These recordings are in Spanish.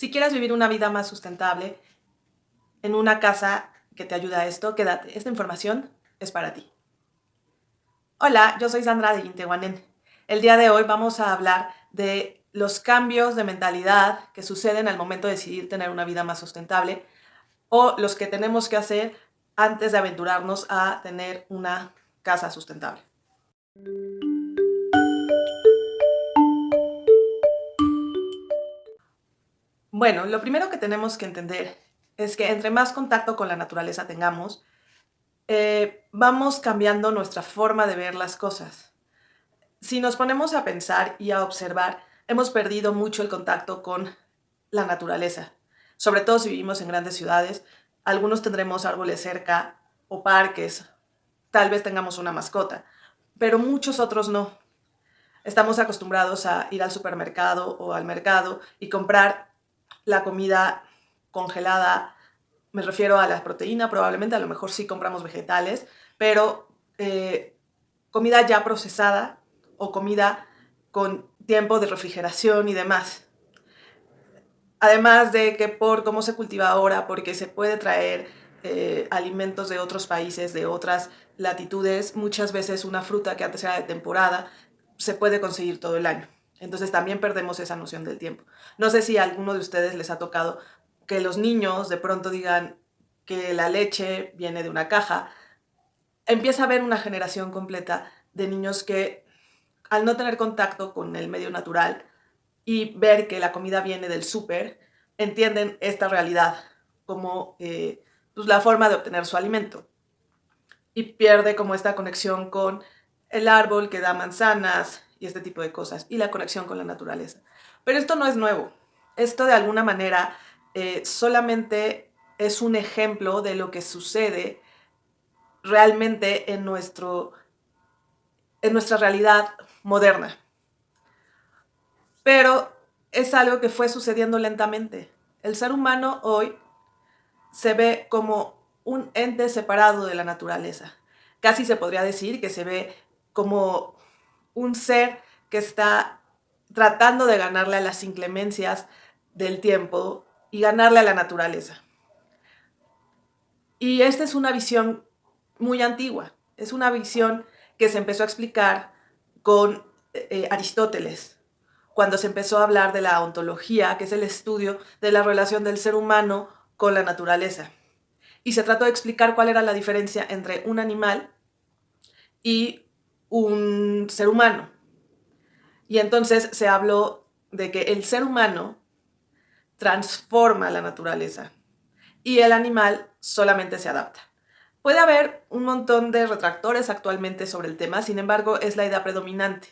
Si quieres vivir una vida más sustentable en una casa que te ayuda a esto, quédate. Esta información es para ti. Hola, yo soy Sandra de Yintehuanen. El día de hoy vamos a hablar de los cambios de mentalidad que suceden al momento de decidir tener una vida más sustentable o los que tenemos que hacer antes de aventurarnos a tener una casa sustentable. Bueno, lo primero que tenemos que entender es que entre más contacto con la naturaleza tengamos, eh, vamos cambiando nuestra forma de ver las cosas. Si nos ponemos a pensar y a observar, hemos perdido mucho el contacto con la naturaleza. Sobre todo si vivimos en grandes ciudades, algunos tendremos árboles cerca o parques, tal vez tengamos una mascota, pero muchos otros no. Estamos acostumbrados a ir al supermercado o al mercado y comprar la comida congelada, me refiero a la proteína, probablemente a lo mejor sí compramos vegetales, pero eh, comida ya procesada o comida con tiempo de refrigeración y demás. Además de que por cómo se cultiva ahora, porque se puede traer eh, alimentos de otros países, de otras latitudes, muchas veces una fruta que antes era de temporada se puede conseguir todo el año. Entonces también perdemos esa noción del tiempo. No sé si a alguno de ustedes les ha tocado que los niños de pronto digan que la leche viene de una caja. Empieza a haber una generación completa de niños que al no tener contacto con el medio natural y ver que la comida viene del súper, entienden esta realidad como eh, pues, la forma de obtener su alimento. Y pierde como esta conexión con el árbol que da manzanas, y este tipo de cosas, y la conexión con la naturaleza. Pero esto no es nuevo. Esto de alguna manera eh, solamente es un ejemplo de lo que sucede realmente en, nuestro, en nuestra realidad moderna. Pero es algo que fue sucediendo lentamente. El ser humano hoy se ve como un ente separado de la naturaleza. Casi se podría decir que se ve como un ser que está tratando de ganarle a las inclemencias del tiempo y ganarle a la naturaleza. Y esta es una visión muy antigua, es una visión que se empezó a explicar con eh, Aristóteles, cuando se empezó a hablar de la ontología, que es el estudio de la relación del ser humano con la naturaleza. Y se trató de explicar cuál era la diferencia entre un animal y un ser humano. Y entonces se habló de que el ser humano transforma la naturaleza y el animal solamente se adapta. Puede haber un montón de retractores actualmente sobre el tema, sin embargo es la idea predominante.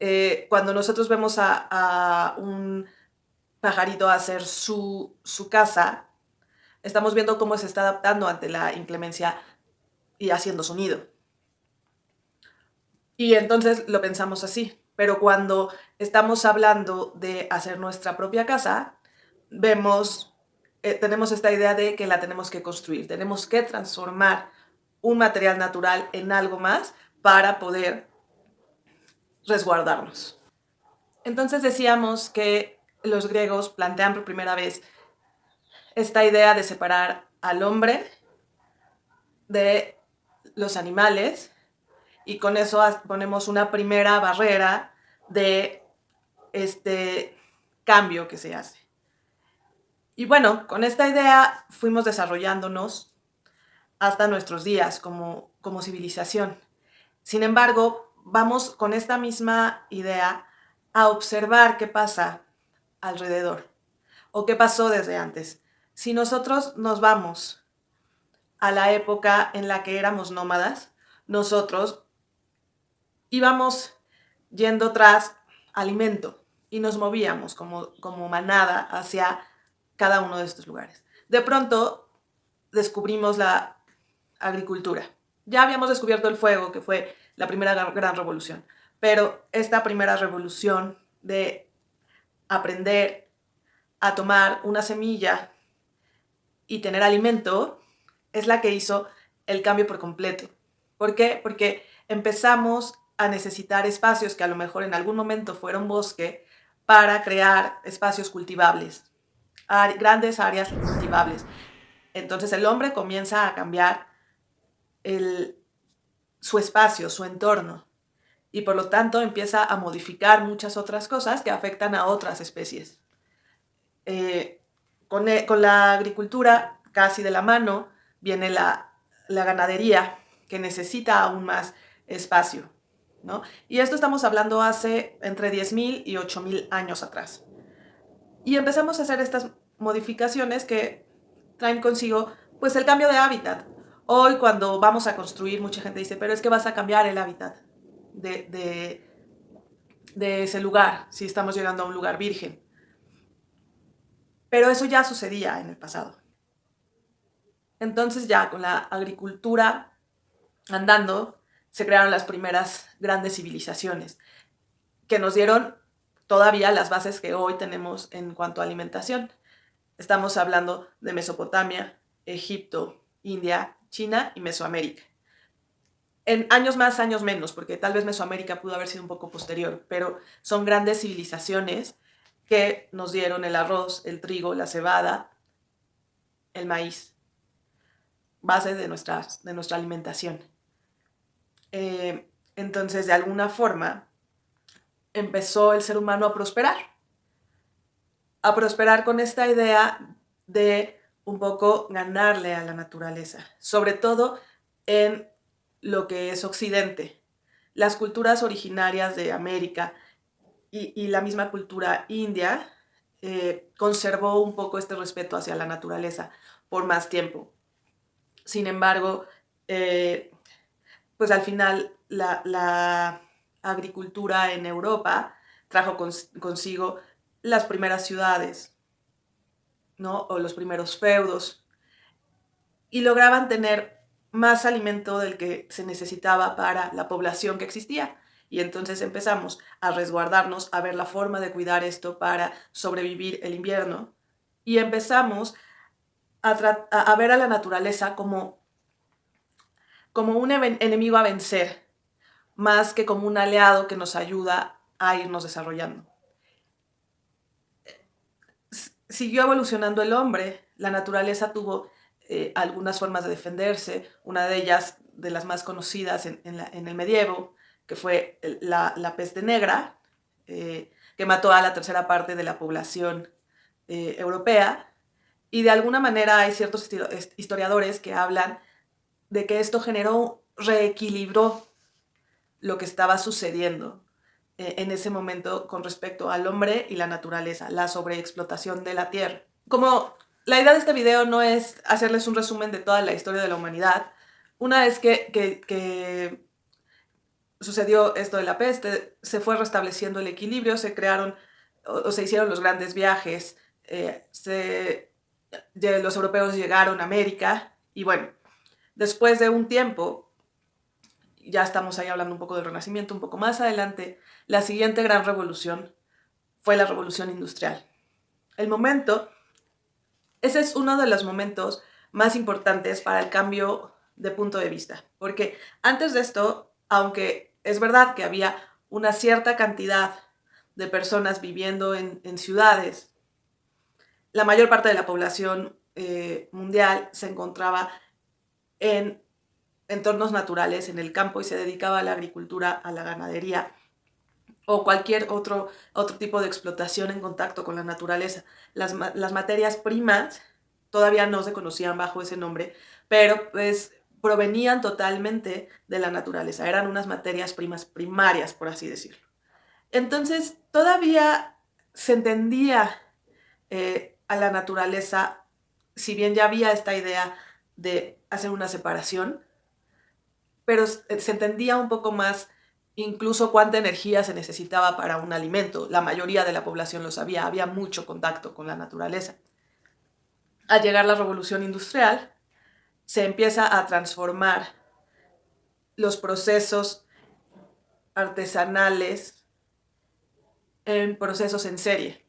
Eh, cuando nosotros vemos a, un pajarito hacer su, su casa, estamos viendo cómo se está adaptando ante la inclemencia y haciendo su nido. Y entonces lo pensamos así. Pero cuando estamos hablando de hacer nuestra propia casa, vemos, eh, tenemos esta idea de que la tenemos que construir. Tenemos que transformar un material natural en algo más para poder resguardarnos. Entonces decíamos que los griegos plantean por primera vez esta idea de separar al hombre de los animales y con eso ponemos una primera barrera de este cambio que se hace. Y bueno, con esta idea fuimos desarrollándonos hasta nuestros días como, como civilización. Sin embargo, vamos con esta misma idea a observar qué pasa alrededor o qué pasó desde antes. Si nosotros nos vamos a la época en la que éramos nómadas, nosotros íbamos yendo tras alimento y nos movíamos como, como manada hacia cada uno de estos lugares. De pronto descubrimos la agricultura. Ya habíamos descubierto el fuego, que fue la primera gran revolución, pero esta primera revolución de aprender a tomar una semilla y tener alimento es la que hizo el cambio por completo. ¿Por qué? Porque empezamos a necesitar espacios que a lo mejor en algún momento fueron bosque para crear espacios cultivables, grandes áreas cultivables. Entonces el hombre comienza a cambiar su espacio, su entorno, y por lo tanto empieza a modificar muchas otras cosas que afectan a otras especies. Eh, con, e, con, la agricultura casi de la mano viene la ganadería, que necesita aún más espacio. ¿No? Y esto estamos hablando hace entre 10.000 y 8.000 años atrás. Y empezamos a hacer estas modificaciones que traen consigo pues el cambio de hábitat. Hoy cuando vamos a construir, mucha gente dice, pero es que vas a cambiar el hábitat de, de, de ese lugar, si estamos llegando a un lugar virgen. Pero eso ya sucedía en el pasado. Entonces ya con la agricultura andando, se crearon las primeras grandes civilizaciones que nos dieron todavía las bases que hoy tenemos en cuanto a alimentación. Estamos hablando de Mesopotamia, Egipto, India, China y Mesoamérica. En años más, años menos, porque tal vez Mesoamérica pudo haber sido un poco posterior, pero son grandes civilizaciones que nos dieron el arroz, el trigo, la cebada, el maíz, base de, nuestras, de nuestra alimentación. Eh, entonces, de alguna forma, empezó el ser humano a prosperar. A prosperar con esta idea de un poco ganarle a la naturaleza, sobre todo en lo que es Occidente. Las culturas originarias de América y, la misma cultura india eh, conservó un poco este respeto hacia la naturaleza por más tiempo. Sin embargo, eh, pues al final la, agricultura en Europa trajo consigo las primeras ciudades, ¿no? O los primeros feudos. Y lograban tener más alimento del que se necesitaba para la población que existía. Y entonces empezamos a resguardarnos, a ver la forma de cuidar esto para sobrevivir el invierno. Y empezamos a, ver a la naturaleza como como un enemigo a vencer, más que como un aliado que nos ayuda a irnos desarrollando. Siguió evolucionando el hombre, la naturaleza tuvo eh, algunas formas de defenderse, una de ellas, de las más conocidas en, el medievo, que fue la, peste negra, eh, que mató a la tercera parte de la población eh, europea, y de alguna manera hay ciertos historiadores que hablan de que esto generó, reequilibró lo que estaba sucediendo eh, en ese momento con respecto al hombre y la naturaleza, la sobreexplotación de la tierra. Como la idea de este video no es hacerles un resumen de toda la historia de la humanidad, una vez que, que, sucedió esto de la peste, se fue restableciendo el equilibrio, se crearon o, se hicieron los grandes viajes, eh, se, los europeos llegaron a América y bueno, Después de un tiempo, ya estamos ahí hablando un poco del Renacimiento, un poco más adelante, la siguiente gran revolución fue la revolución industrial. El momento, ese es uno de los momentos más importantes para el cambio de punto de vista, porque antes de esto, aunque es verdad que había una cierta cantidad de personas viviendo en, ciudades, la mayor parte de la población eh, mundial se encontraba en entornos naturales, en el campo, y se dedicaba a la agricultura, a la ganadería o cualquier otro, otro tipo de explotación en contacto con la naturaleza. Las, materias primas todavía no se conocían bajo ese nombre, pero pues provenían totalmente de la naturaleza, eran unas materias primas primarias, por así decirlo. Entonces, todavía se entendía eh, a la naturaleza, si bien ya había esta idea de hacer una separación, pero se entendía un poco más incluso cuánta energía se necesitaba para un alimento. La mayoría de la población lo sabía, había mucho contacto con la naturaleza. Al llegar la revolución industrial, se empieza a transformar los procesos artesanales en procesos en serie.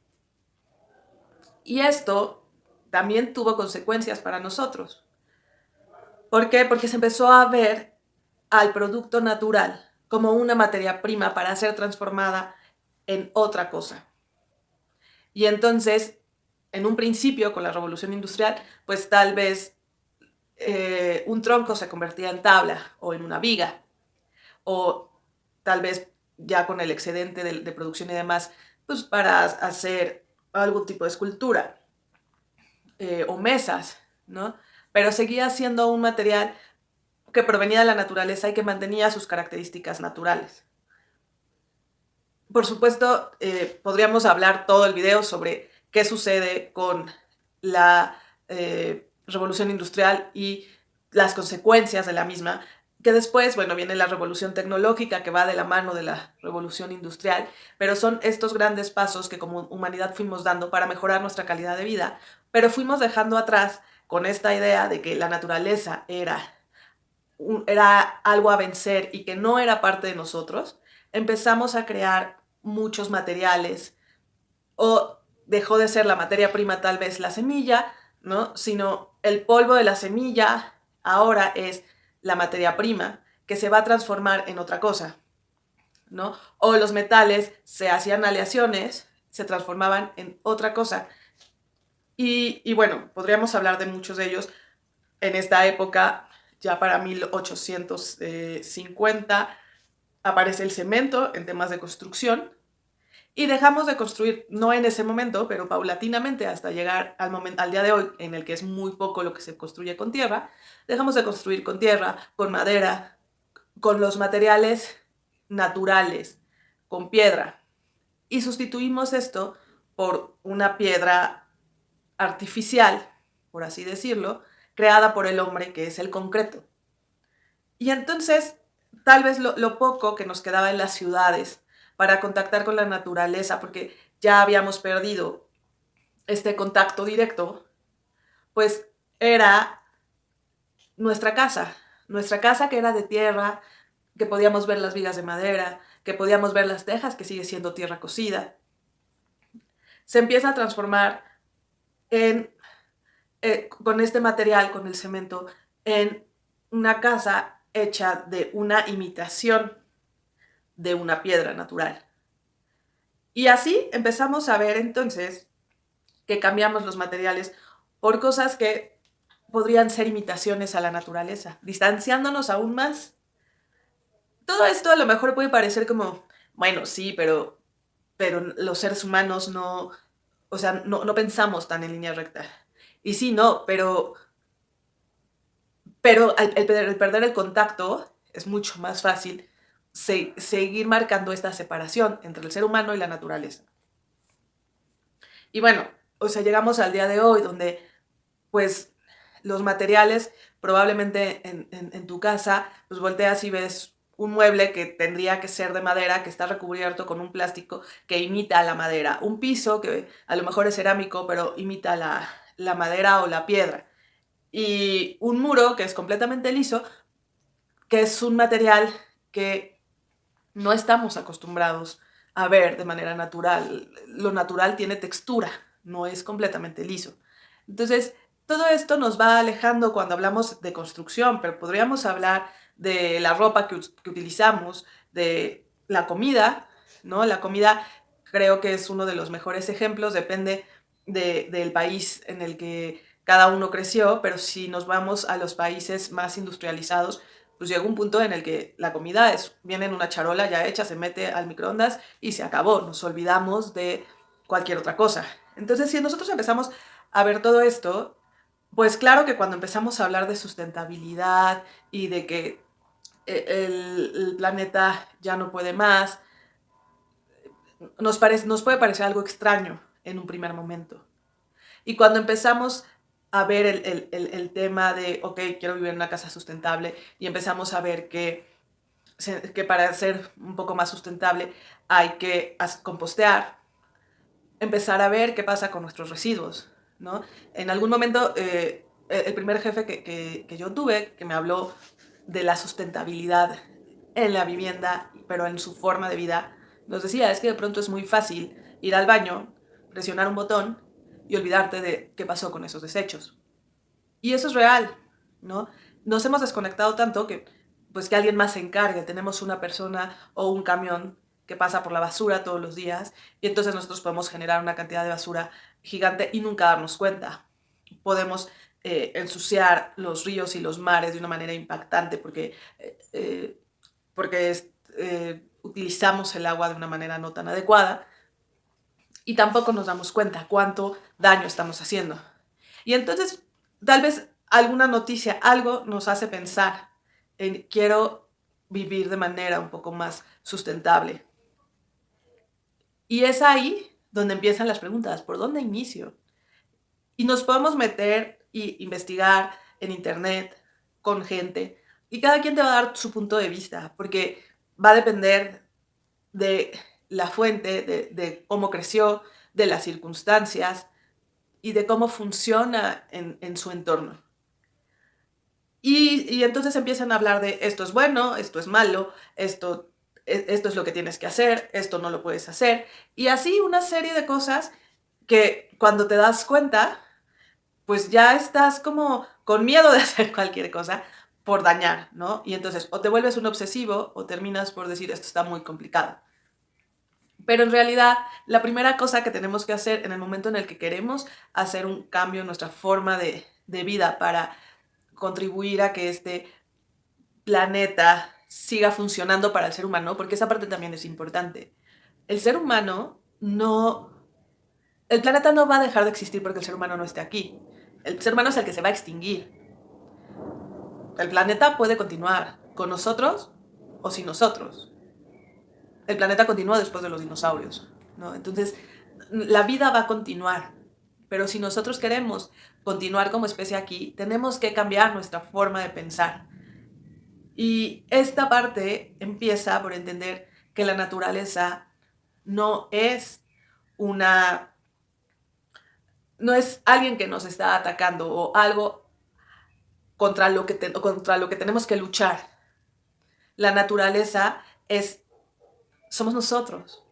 Y esto también tuvo consecuencias para nosotros. ¿Por qué? Porque se empezó a ver al producto natural como una materia prima para ser transformada en otra cosa. Y entonces, en un principio, con la revolución industrial, pues tal vez eh, un tronco se convertía en tabla o en una viga, o tal vez ya con el excedente de, producción y demás, pues para hacer algún tipo de escultura eh, o mesas, ¿no? Pero seguía siendo un material que provenía de la naturaleza y que mantenía sus características naturales. Por supuesto, eh, podríamos hablar todo el video sobre qué sucede con la eh, revolución industrial y las consecuencias de la misma, que después, bueno, viene la revolución tecnológica que va de la mano de la revolución industrial, pero son estos grandes pasos que como humanidad fuimos dando para mejorar nuestra calidad de vida, pero fuimos dejando atrás con esta idea de que la naturaleza era, era algo a vencer y que no era parte de nosotros, empezamos a crear muchos materiales o dejó de ser la materia prima tal vez la semilla, ¿no? Sino el polvo de la semilla ahora es la materia prima que se va a transformar en otra cosa, ¿no? O los metales se hacían aleaciones, se transformaban en otra cosa. Y, bueno, podríamos hablar de muchos de ellos en esta época, ya para 1850, aparece el cemento en temas de construcción, y dejamos de construir, no en ese momento, pero paulatinamente hasta llegar al, momento, al día de hoy, en el que es muy poco lo que se construye con tierra, dejamos de construir con tierra, con madera, con los materiales naturales, con piedra. Y sustituimos esto por una piedra artificial, por así decirlo, creada por el hombre, que es el concreto. Y entonces, tal vez lo, poco que nos quedaba en las ciudades, para contactar con la naturaleza, porque ya habíamos perdido este contacto directo, pues era nuestra casa, nuestra casa que era de tierra, que podíamos ver las vigas de madera, que podíamos ver las tejas, que sigue siendo tierra cocida. Se empieza a transformar en, eh, con este material, con el cemento, en una casa hecha de una imitación de una piedra natural. Y así empezamos a ver entonces que cambiamos los materiales por cosas que podrían ser imitaciones a la naturaleza, distanciándonos aún más. Todo esto a lo mejor puede parecer como, bueno, sí, pero, pero los seres humanos no, o sea, no, no pensamos tan en línea recta. Y sí, no, pero, pero el perder el contacto es mucho más fácil seguir marcando esta separación entre el ser humano y la naturaleza. Y bueno, o sea, llegamos al día de hoy donde pues los materiales, probablemente en, tu casa, pues volteas y ves un mueble que tendría que ser de madera, que está recubierto con un plástico que imita la madera. Un piso que a lo mejor es cerámico, pero imita la, la madera o la piedra. Y un muro que es completamente liso, que es un material que no estamos acostumbrados a ver de manera natural. Lo natural tiene textura, no es completamente liso. Entonces, todo esto nos va alejando cuando hablamos de construcción, pero podríamos hablar de la ropa que, utilizamos, de la comida, ¿no? La comida creo que es uno de los mejores ejemplos, depende del país en el que cada uno creció, pero si nos vamos a los países más industrializados, pues llega un punto en el que la comida es, viene en una charola ya hecha, se mete al microondas y se acabó. Nos olvidamos de cualquier otra cosa. Entonces, si nosotros empezamos a ver todo esto, pues claro que cuando empezamos a hablar de sustentabilidad y de que eh, el, planeta ya no puede más, nos, parece, nos puede parecer algo extraño en un primer momento. Y cuando empezamos a ver el, tema de, ok, quiero vivir en una casa sustentable y empezamos a ver que, que para ser un poco más sustentable hay que compostear, empezar a ver qué pasa con nuestros residuos, ¿no? En algún momento, eh, el primer jefe que, que yo tuve, que me habló de la sustentabilidad en la vivienda, pero en su forma de vida, nos decía, es que de pronto es muy fácil ir al baño, presionar un botón y olvidarte de qué pasó con esos desechos. Y eso es real, ¿no? Nos hemos desconectado tanto que pues que alguien más se encargue. Tenemos una persona o un camión que pasa por la basura todos los días y entonces nosotros podemos generar una cantidad de basura gigante y nunca darnos cuenta. Podemos eh, ensuciar los ríos y los mares de una manera impactante porque, eh, eh, porque utilizamos el agua de una manera no tan adecuada y tampoco nos damos cuenta cuánto daño estamos haciendo. Y entonces, tal vez alguna noticia, algo nos hace pensar en quiero vivir de manera un poco más sustentable. Y es ahí donde empiezan las preguntas, ¿por dónde inicio? Y nos podemos meter y investigar en internet con gente y cada quien te va a dar su punto de vista, porque va a depender de la fuente, de, cómo creció, de las circunstancias y de cómo funciona en, su entorno. Y, y, entonces empiezan a hablar de esto es bueno, esto es malo, esto e, esto es lo que tienes que hacer, esto no lo puedes hacer. Y así una serie de cosas que cuando te das cuenta, pues ya estás como con miedo de hacer cualquier cosa por dañar, ¿no? Y entonces o te vuelves un obsesivo o terminas por decir esto está muy complicado. Pero en realidad, la primera cosa que tenemos que hacer en el momento en el que queremos hacer un cambio en nuestra forma de, de vida para contribuir a que este planeta siga funcionando para el ser humano, porque esa parte también es importante. El ser humano no... El planeta no va a dejar de existir porque el ser humano no esté aquí. El ser humano es el que se va a extinguir. El planeta puede continuar con nosotros o sin nosotros. El planeta continúa después de los dinosaurios. ¿no? Entonces, la vida va a continuar. Pero si nosotros queremos continuar como especie aquí, tenemos que cambiar nuestra forma de pensar. Y esta parte empieza por entender que la naturaleza no es una no es alguien que nos está atacando o algo contra lo que, contra lo que tenemos que luchar. La naturaleza es, somos nosotros.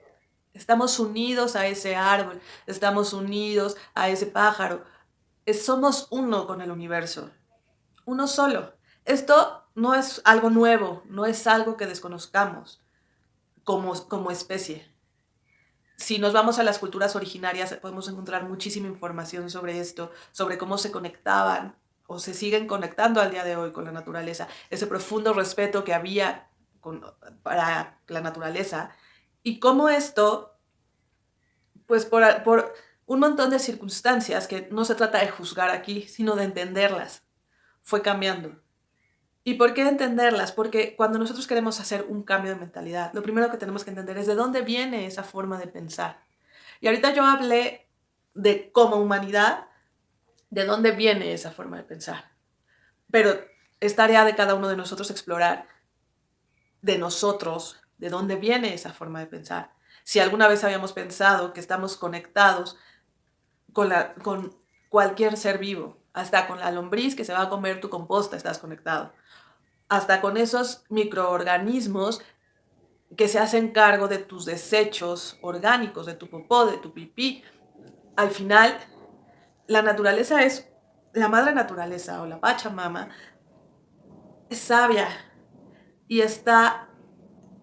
Estamos unidos a ese árbol, estamos unidos a ese pájaro. somos uno con el universo, uno solo. Esto no es algo nuevo, no es algo que desconozcamos como, como especie. Si nos vamos a las culturas originarias, podemos encontrar muchísima información sobre esto, sobre cómo se conectaban o se siguen conectando al día de hoy con la naturaleza, ese profundo respeto que había para la naturaleza y cómo esto, pues por, un montón de circunstancias que no se trata de juzgar aquí, sino de entenderlas, fue cambiando. ¿Y por qué entenderlas? Porque cuando nosotros queremos hacer un cambio de mentalidad, lo primero que tenemos que entender es de dónde viene esa forma de pensar. Y ahorita yo hablé de como humanidad, de dónde viene esa forma de pensar. Pero es tarea de cada uno de nosotros explorar de nosotros, de dónde viene esa forma de pensar. Si alguna vez habíamos pensado que estamos conectados con, con cualquier ser vivo, hasta con la lombriz que se va a comer tu composta estás conectado hasta con esos microorganismos que se hacen cargo de tus desechos orgánicos, de tu popó, de tu pipí. Al final, la naturaleza es, la madre naturaleza o la Pachamama, es sabia y está,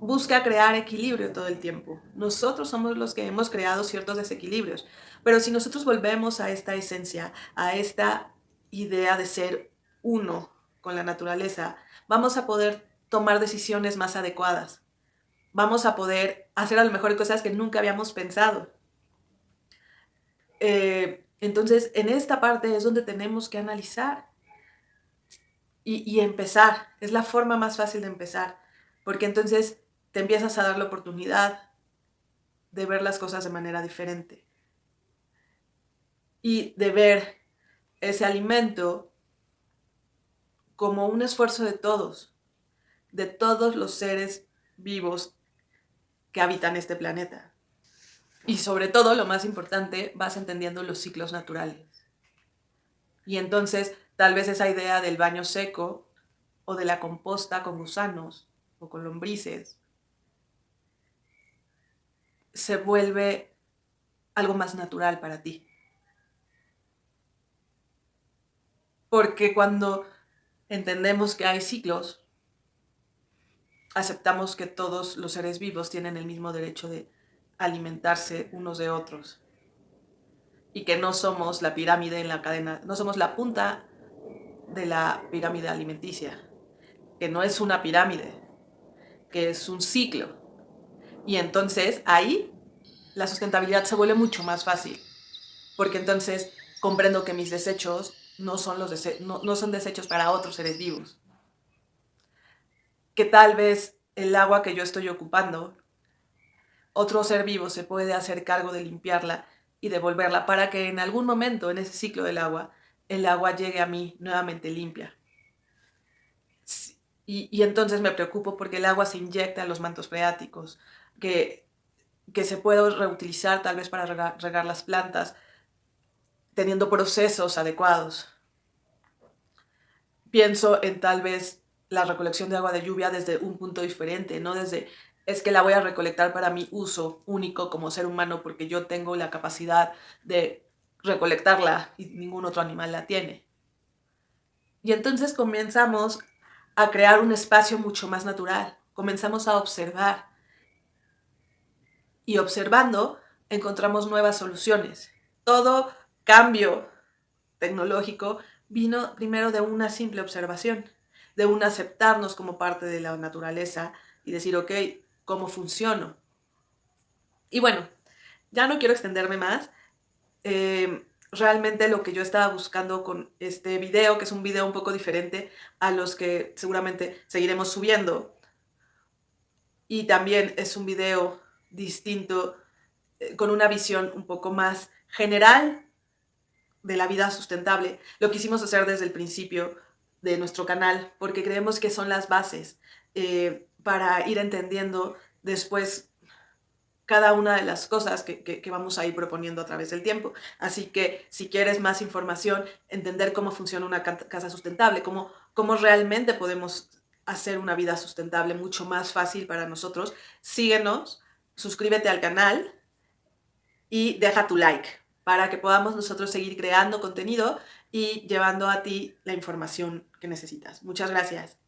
busca crear equilibrio todo el tiempo. Nosotros somos los que hemos creado ciertos desequilibrios, pero si nosotros volvemos a esta esencia, a esta idea de ser uno con la naturaleza, vamos a poder tomar decisiones más adecuadas. Vamos a poder hacer a lo mejor cosas que nunca habíamos pensado. Eh, entonces, en esta parte es donde tenemos que analizar y, y empezar. Es la forma más fácil de empezar, porque entonces te empiezas a dar la oportunidad de ver las cosas de manera diferente y de ver ese alimento como un esfuerzo de todos, de todos los seres vivos que habitan este planeta. Y sobre todo, lo más importante, vas entendiendo los ciclos naturales. Y entonces, tal vez esa idea del baño seco o de la composta con gusanos o con lombrices se vuelve algo más natural para ti. Porque cuando entendemos que hay ciclos, aceptamos que todos los seres vivos tienen el mismo derecho de alimentarse unos de otros y que no somos la pirámide en la cadena, no somos la punta de la pirámide alimenticia, que no es una pirámide, que es un ciclo. Y entonces ahí la sustentabilidad se vuelve mucho más fácil, porque entonces comprendo que mis desechos no son, los no son desechos para otros seres vivos, que tal vez el agua que yo estoy ocupando, otro ser vivo se puede hacer cargo de limpiarla y devolverla para que en algún momento en ese ciclo del agua, el agua llegue a mí nuevamente limpia. Y, entonces me preocupo porque el agua se inyecta en los mantos freáticos, que, que se puede reutilizar tal vez para regar, regar las plantas, teniendo procesos adecuados. Pienso en tal vez la recolección de agua de lluvia desde un punto diferente, no desde es que la voy a recolectar para mi uso único como ser humano porque yo tengo la capacidad de recolectarla y ningún otro animal la tiene. Y entonces comenzamos a crear un espacio mucho más natural, comenzamos a observar y observando encontramos nuevas soluciones. Todo cambio tecnológico vino primero de una simple observación, de un aceptarnos como parte de la naturaleza y decir, ok, cómo funciono. Y bueno, ya no quiero extenderme más. Eh, realmente lo que yo estaba buscando con este video, que es un video un poco diferente a los que seguramente seguiremos subiendo, y también es un video distinto, eh, con una visión un poco más general de la vida sustentable. Lo quisimos hacer desde el principio de nuestro canal, porque creemos que son las bases. Eh, para ir entendiendo después cada una de las cosas que, vamos a ir proponiendo a través del tiempo. Así que si quieres más información, entender cómo funciona una casa sustentable, cómo, cómo realmente podemos hacer una vida sustentable mucho más fácil para nosotros, síguenos, suscríbete al canal y deja tu like para que podamos nosotros seguir creando contenido y llevando a ti la información que necesitas. Muchas gracias.